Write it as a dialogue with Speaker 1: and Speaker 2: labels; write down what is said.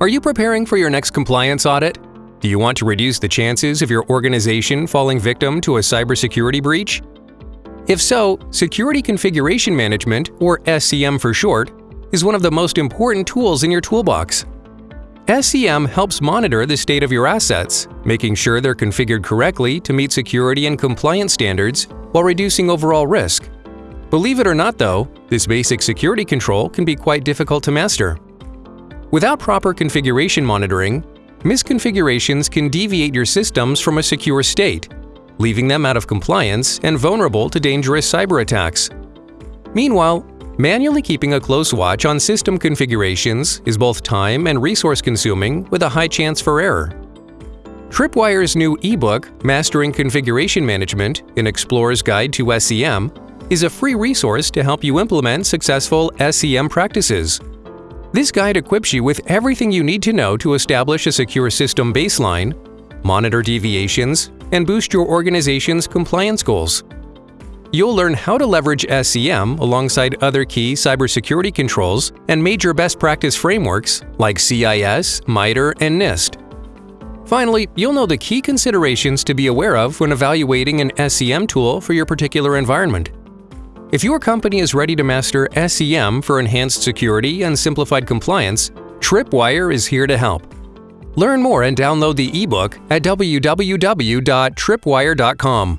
Speaker 1: Are you preparing for your next compliance audit? Do you want to reduce the chances of your organization falling victim to a cybersecurity breach? If so, Security Configuration Management, or SCM for short, is one of the most important tools in your toolbox. SCM helps monitor the state of your assets, making sure they're configured correctly to meet security and compliance standards while reducing overall risk. Believe it or not though, this basic security control can be quite difficult to master. Without proper configuration monitoring, misconfigurations can deviate your systems from a secure state, leaving them out of compliance and vulnerable to dangerous cyber attacks. Meanwhile, Manually keeping a close watch on system configurations is both time and resource consuming with a high chance for error. Tripwire's new ebook, Mastering Configuration Management – An Explorer's Guide to SCM, is a free resource to help you implement successful SCM practices. This guide equips you with everything you need to know to establish a secure system baseline, monitor deviations, and boost your organization's compliance goals. You'll learn how to leverage SCM alongside other key cybersecurity controls and major best practice frameworks like CIS, MITRE, and NIST. Finally, you'll know the key considerations to be aware of when evaluating an SCM tool for your particular environment. If your company is ready to master SCM for enhanced security and simplified compliance, Tripwire is here to help. Learn more and download the ebook at www.tripwire.com.